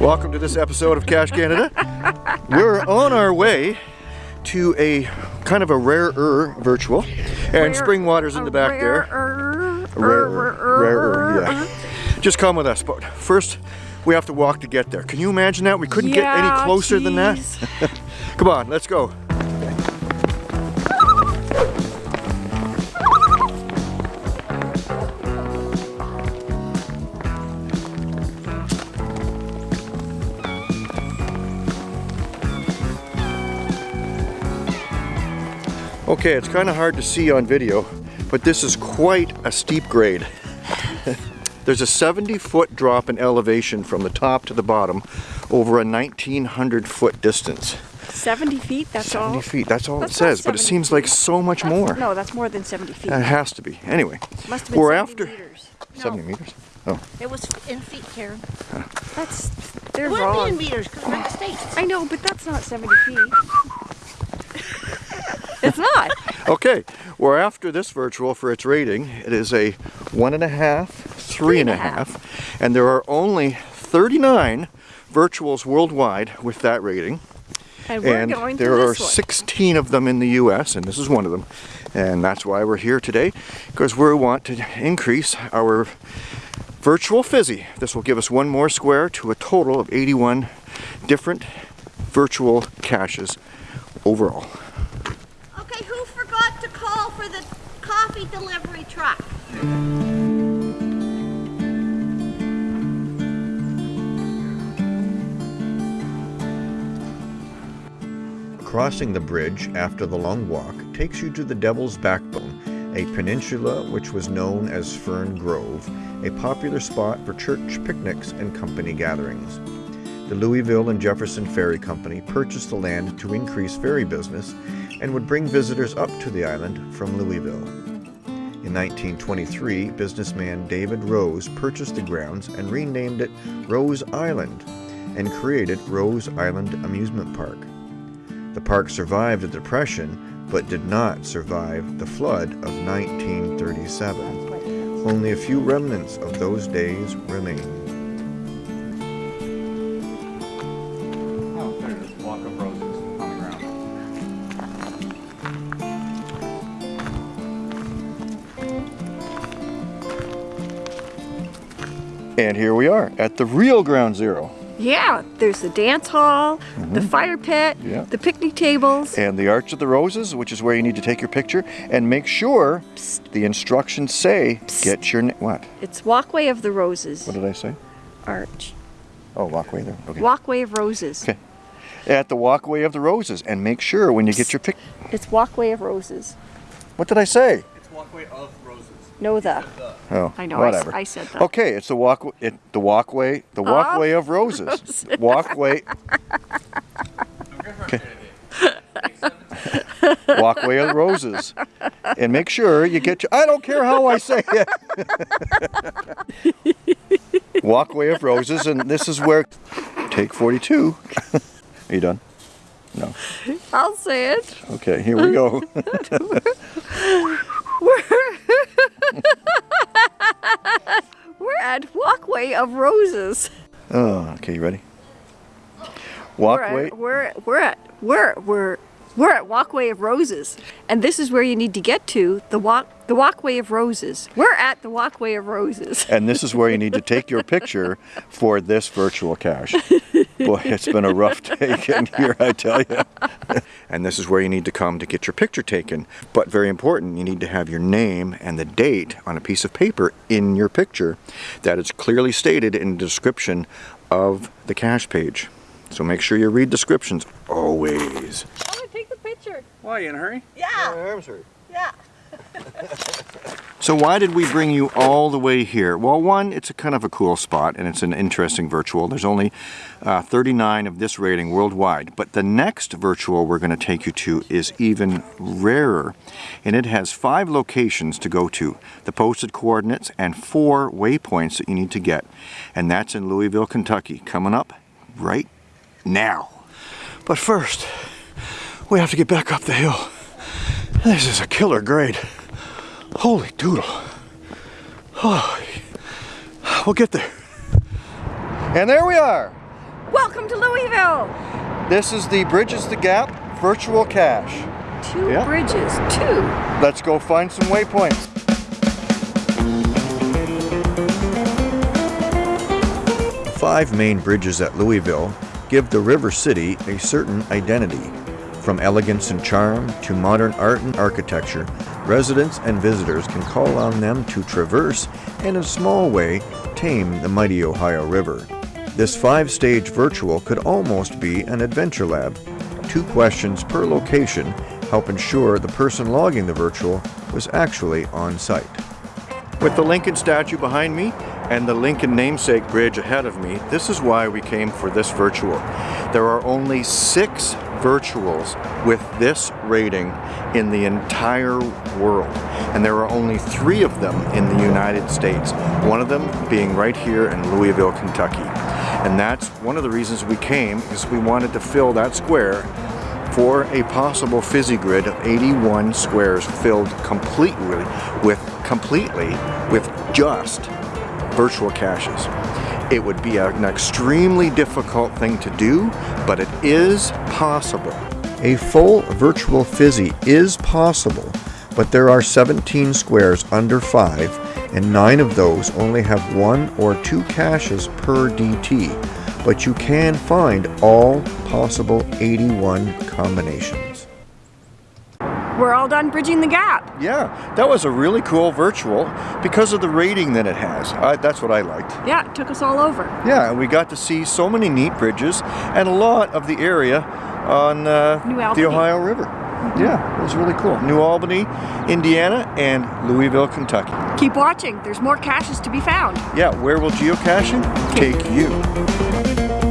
Welcome to this episode of Cash Canada. We're on our way to a kind of a rarer virtual, and Rare- Springwater's in the back there. rarer, Rarer, rarer, rarer. yeah. Just come with us, but first we have to walk to get there. Can you imagine that? We couldn't get any closer than that. Come on, let's go. Okay, it's kind of hard to see on video, but this is quite a steep grade. There's a 70 foot drop in elevation from the top to the bottom over a 1900 foot distance. 70 feet, that's 70 all? feet, that's all That's it says, but it 70 seems like so much That's- more. No, that's more than 70 feet. It has to be. Anyway, Must have been we're 70 after meters. 70 meters. Oh, It was in feet, Karen. That's, they're It wouldn't be in meters because we're in the States. I know, but that's not 70 feet. it's not. okay. We're after this virtual for its rating. It is a one and a half, three and a and a half, and there are only 39 virtuals worldwide with that rating. And we're and going there to are this one. 16 of them in the US and this is one of them and that's why we're here today because we want to increase our virtual fizzy this will give us one more square to a total of 81 different virtual caches overall Okay, who forgot to call for the coffee delivery truck? Crossing the bridge after the long walk takes you to the Devil's Backbone, a peninsula which was known as Fern Grove, a popular spot for church picnics and company gatherings. The Louisville and Jefferson Ferry Company purchased the land to increase ferry business and would bring visitors up to the island from Louisville. In 1923, businessman David Rose purchased the grounds and renamed it Rose Island and created Rose Island Amusement Park. The park survived the Depression, but did not survive the flood of 1937. Only a few remnants of those days remain. And here we are at the real ground zero. Yeah, there's the dance hall, the fire pit, Mm-hmm. Yeah. the picnic tables. And the Arch of the Roses, which is where you need to take your picture, and make sure the instructions say, get your, what? It's Walkway of the Roses. What did I say? Arch. Oh, walkway there, okay. Walkway of Roses. Okay. At the Walkway of the Roses, and make sure when you get your pic, It's Walkway of Roses. what did I say? It's walkway of roses. No the. Oh, I know, I s- whatever. I said that. Okay, it's the walk, it, the walkway, the ah, walkway of roses. walkway. Okay. walkway of roses, and make sure you get your. I don't care how I say it. walkway of roses, and this is where. Take forty-two. Are you done? No. I'll say it. Okay, here we go. We're We're at Walkway of Roses. Oh, okay, you ready? We're Walkway. at, we're, we're at we're we're we're at Walkway of Roses, and this is where you need to get to the walk the Walkway of Roses. We're at the Walkway of Roses. And this is where you need to take your picture for this virtual cache. Boy, it's been a rough day getting here, I tell you. and this is where you need to come to get your picture taken. But very important, you need to have your name and the date on a piece of paper in your picture that is clearly stated in the description of the cache page. So make sure you read descriptions always. I'm gonna take the picture. Why, you in a hurry? Yeah, yeah. So why did we bring you all the way here? Well, one, it's a kind of a cool spot and it's an interesting virtual. There's only uh, 39 of this rating worldwide, but the next virtual we're going to take you to is even rarer, and it has five locations to go to, the posted coordinates, and four waypoints that you need to get, and that's in Louisville, Kentucky, coming up right now. But first, we have to get back up the hill. This is a killer grade. Holy doodle. Oh, we'll get there. And there we are. Welcome to Louisville. This is the Bridges the Gap virtual cache. Two Yeah. bridges. Two. Let's go find some waypoints. Five main bridges at Louisville give the river city a certain identity. From elegance and charm to modern art and architecture, residents and visitors can call on them to traverse and, in a small way, tame the mighty Ohio River. This five stage virtual could almost be an adventure lab. Two questions per location help ensure the person logging the virtual was actually on site. With the Lincoln statue behind me and the Lincoln namesake bridge ahead of me, this is why we came for this virtual. There are only six virtuals with this rating in the entire world, and there are only three of them in the United States, one of them being right here in Louisville, Kentucky. And that's one of the reasons we came, is we wanted to fill that square for a possible fizzy grid of 81 squares filled completely with completely with just virtual caches. It would be an extremely difficult thing to do, but it is possible. A full virtual fizzy is possible, but there are 17 squares under 5, and 9 of those only have one or two caches per DT but you can find all possible 81 combinations. We're all done bridging the gap. Yeah, that was a really cool virtual because of the rating that it has. I, that's what I liked. Yeah, it took us all over. Yeah, and we got to see so many neat bridges and a lot of the area on uh, the Ohio River. Yeah, it was really cool. New Albany, Indiana, and Louisville, Kentucky. Keep watching. There's more caches to be found. Yeah, where will geocaching take you?